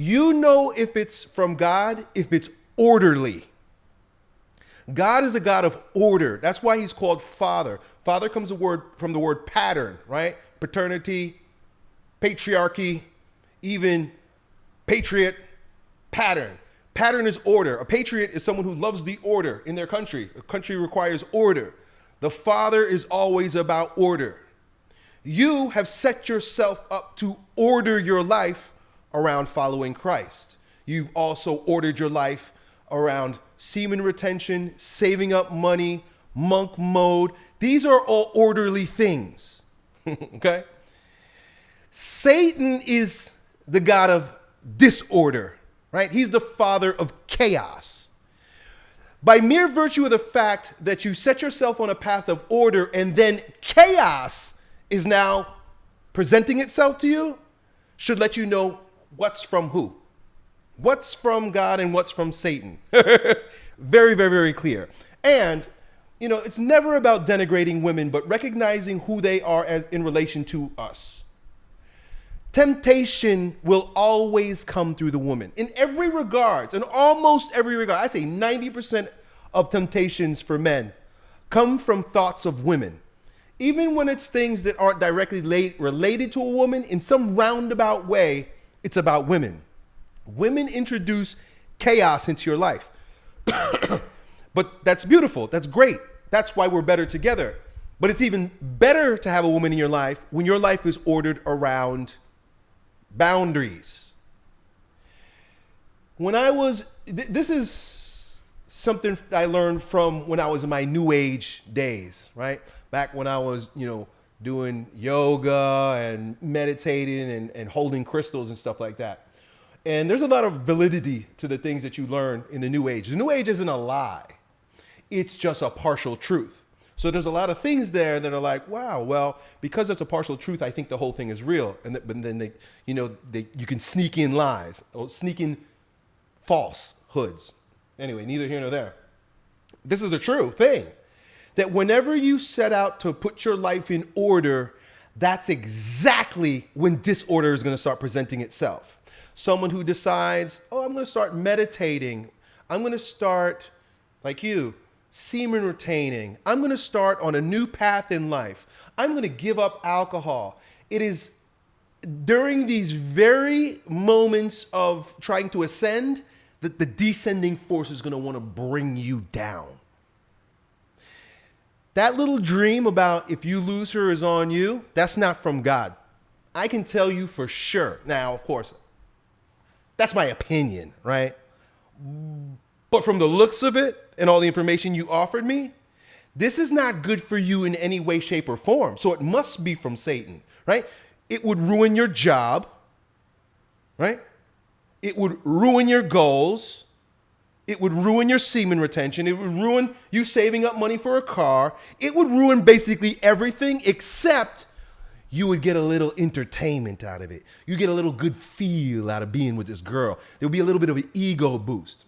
You know if it's from God, if it's orderly. God is a God of order. That's why he's called Father. Father comes the word from the word pattern, right? Paternity, patriarchy, even patriot, pattern. Pattern is order. A patriot is someone who loves the order in their country. A country requires order. The Father is always about order. You have set yourself up to order your life around following Christ. You've also ordered your life around semen retention, saving up money, monk mode. These are all orderly things. okay? Satan is the God of disorder, right? He's the father of chaos. By mere virtue of the fact that you set yourself on a path of order and then chaos is now presenting itself to you, should let you know what's from who. What's from God and what's from Satan. very, very, very clear. And, you know, it's never about denigrating women, but recognizing who they are as, in relation to us. Temptation will always come through the woman in every regard, in almost every regard. I say 90% of temptations for men come from thoughts of women. Even when it's things that aren't directly related to a woman, in some roundabout way, it's about women. Women introduce chaos into your life. but that's beautiful. That's great. That's why we're better together. But it's even better to have a woman in your life when your life is ordered around boundaries. When I was, th this is something I learned from when I was in my new age days, right? Back when I was, you know, doing yoga and meditating and, and holding crystals and stuff like that. And there's a lot of validity to the things that you learn in the new age. The new age isn't a lie. It's just a partial truth. So there's a lot of things there that are like, wow, well, because it's a partial truth, I think the whole thing is real. And th but then they, you know, they, you can sneak in lies or sneak in falsehoods. Anyway, neither here nor there. This is the true thing that whenever you set out to put your life in order, that's exactly when disorder is going to start presenting itself. Someone who decides, oh, I'm going to start meditating. I'm going to start, like you, semen retaining. I'm going to start on a new path in life. I'm going to give up alcohol. It is during these very moments of trying to ascend that the descending force is going to want to bring you down. That little dream about if you lose her is on you, that's not from God. I can tell you for sure. Now, of course, that's my opinion, right? But from the looks of it and all the information you offered me, this is not good for you in any way, shape, or form. So it must be from Satan, right? It would ruin your job, right? It would ruin your goals. It would ruin your semen retention. It would ruin you saving up money for a car. It would ruin basically everything except you would get a little entertainment out of it. You get a little good feel out of being with this girl. There'll be a little bit of an ego boost,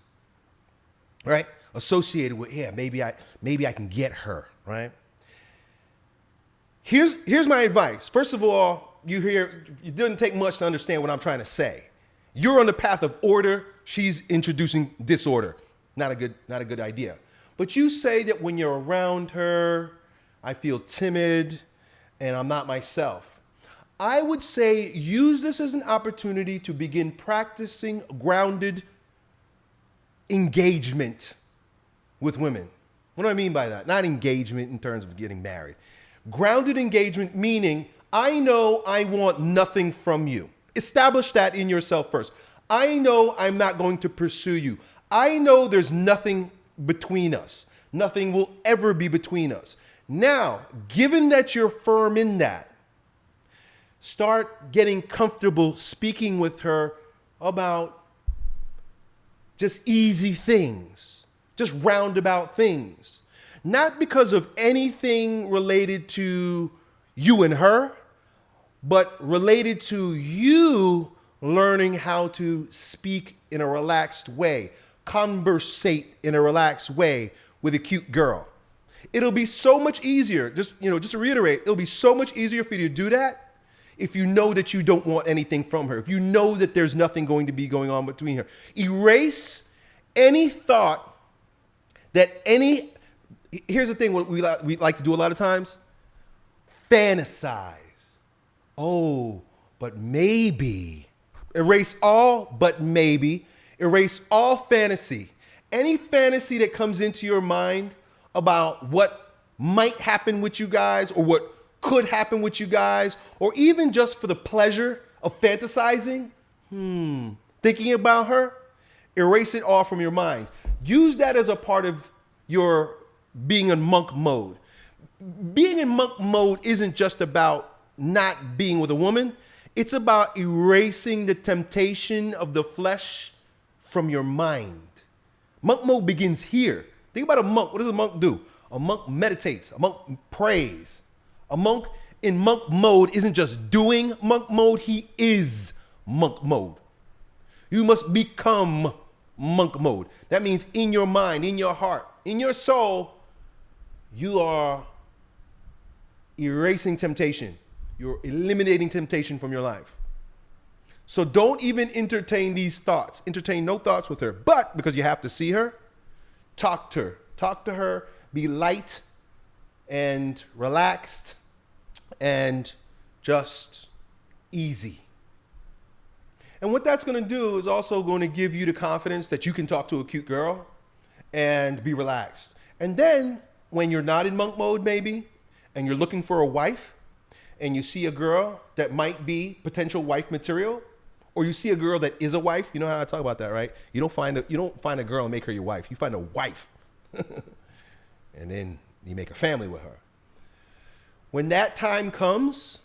right? Associated with, yeah, maybe I, maybe I can get her, right? Here's, here's my advice. First of all, you hear, it doesn't take much to understand what I'm trying to say. You're on the path of order. She's introducing disorder. Not a good, not a good idea. But you say that when you're around her, I feel timid, and I'm not myself. I would say use this as an opportunity to begin practicing grounded engagement with women. What do I mean by that? Not engagement in terms of getting married. Grounded engagement meaning I know I want nothing from you. Establish that in yourself first. I know I'm not going to pursue you. I know there's nothing between us. Nothing will ever be between us. Now, given that you're firm in that, start getting comfortable speaking with her about just easy things, just roundabout things. Not because of anything related to you and her, but related to you learning how to speak in a relaxed way, conversate in a relaxed way with a cute girl. It'll be so much easier, just, you know, just to reiterate, it'll be so much easier for you to do that if you know that you don't want anything from her, if you know that there's nothing going to be going on between her. Erase any thought that any, here's the thing what we we like to do a lot of times fantasize. Oh, but maybe. Erase all but maybe. Erase all fantasy. Any fantasy that comes into your mind about what might happen with you guys or what could happen with you guys, or even just for the pleasure of fantasizing, hmm, thinking about her, erase it all from your mind. Use that as a part of your being in monk mode. Being in monk mode isn't just about not being with a woman, it's about erasing the temptation of the flesh from your mind. Monk mode begins here. Think about a monk. What does a monk do? A monk meditates, a monk prays. A monk in monk mode isn't just doing monk mode, he is monk mode. You must become monk mode. That means in your mind, in your heart, in your soul, you are erasing temptation. You're eliminating temptation from your life. So don't even entertain these thoughts. Entertain no thoughts with her. But because you have to see her, talk to her. Talk to her. Be light and relaxed and just easy. And what that's going to do is also going to give you the confidence that you can talk to a cute girl and be relaxed. And then when you're not in monk mode, maybe, and you're looking for a wife, and you see a girl that might be potential wife material, or you see a girl that is a wife, you know how I talk about that, right? You don't find a, you don't find a girl and make her your wife. You find a wife, and then you make a family with her. When that time comes,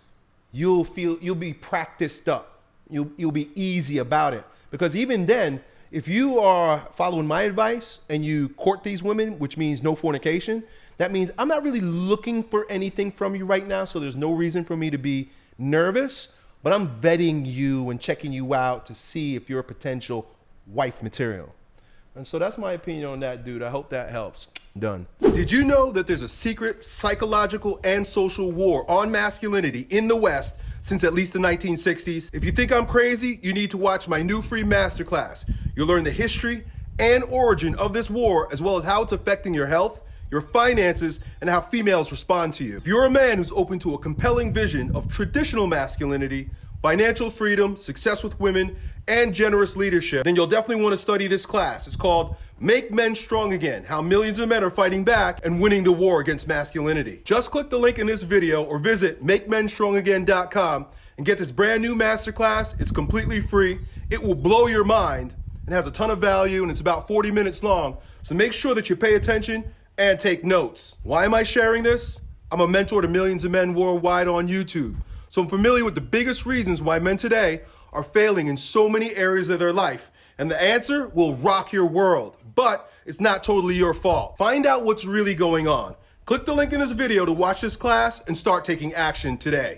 you'll feel you'll be practiced up. You'll, you'll be easy about it. Because even then, if you are following my advice and you court these women, which means no fornication, that means I'm not really looking for anything from you right now, so there's no reason for me to be nervous, but I'm vetting you and checking you out to see if you're a potential wife material. And so that's my opinion on that, dude. I hope that helps. Done. Did you know that there's a secret psychological and social war on masculinity in the West since at least the 1960s? If you think I'm crazy, you need to watch my new free masterclass. You'll learn the history and origin of this war, as well as how it's affecting your health, your finances, and how females respond to you. If you're a man who's open to a compelling vision of traditional masculinity, financial freedom, success with women, and generous leadership, then you'll definitely want to study this class. It's called Make Men Strong Again, How Millions of Men Are Fighting Back and Winning the War Against Masculinity. Just click the link in this video or visit MakeMenStrongAgain.com and get this brand new masterclass. It's completely free. It will blow your mind and has a ton of value and it's about 40 minutes long. So make sure that you pay attention and take notes. Why am I sharing this? I'm a mentor to millions of men worldwide on YouTube. So I'm familiar with the biggest reasons why men today are failing in so many areas of their life. And the answer will rock your world, but it's not totally your fault. Find out what's really going on. Click the link in this video to watch this class and start taking action today.